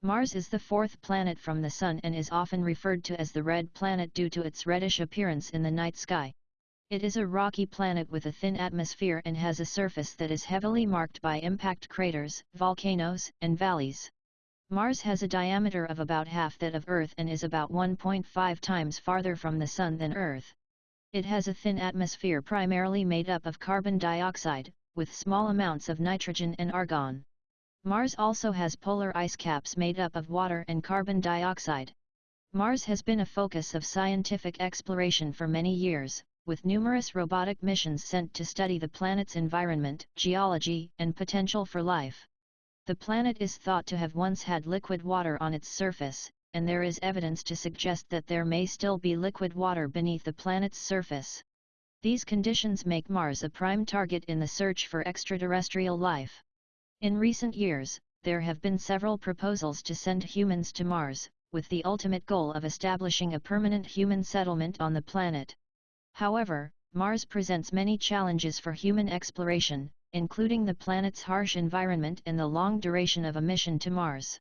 Mars is the fourth planet from the Sun and is often referred to as the red planet due to its reddish appearance in the night sky. It is a rocky planet with a thin atmosphere and has a surface that is heavily marked by impact craters, volcanoes, and valleys. Mars has a diameter of about half that of Earth and is about 1.5 times farther from the Sun than Earth. It has a thin atmosphere primarily made up of carbon dioxide, with small amounts of nitrogen and argon. Mars also has polar ice caps made up of water and carbon dioxide. Mars has been a focus of scientific exploration for many years, with numerous robotic missions sent to study the planet's environment, geology, and potential for life. The planet is thought to have once had liquid water on its surface, and there is evidence to suggest that there may still be liquid water beneath the planet's surface. These conditions make Mars a prime target in the search for extraterrestrial life. In recent years, there have been several proposals to send humans to Mars, with the ultimate goal of establishing a permanent human settlement on the planet. However, Mars presents many challenges for human exploration, including the planet's harsh environment and the long duration of a mission to Mars.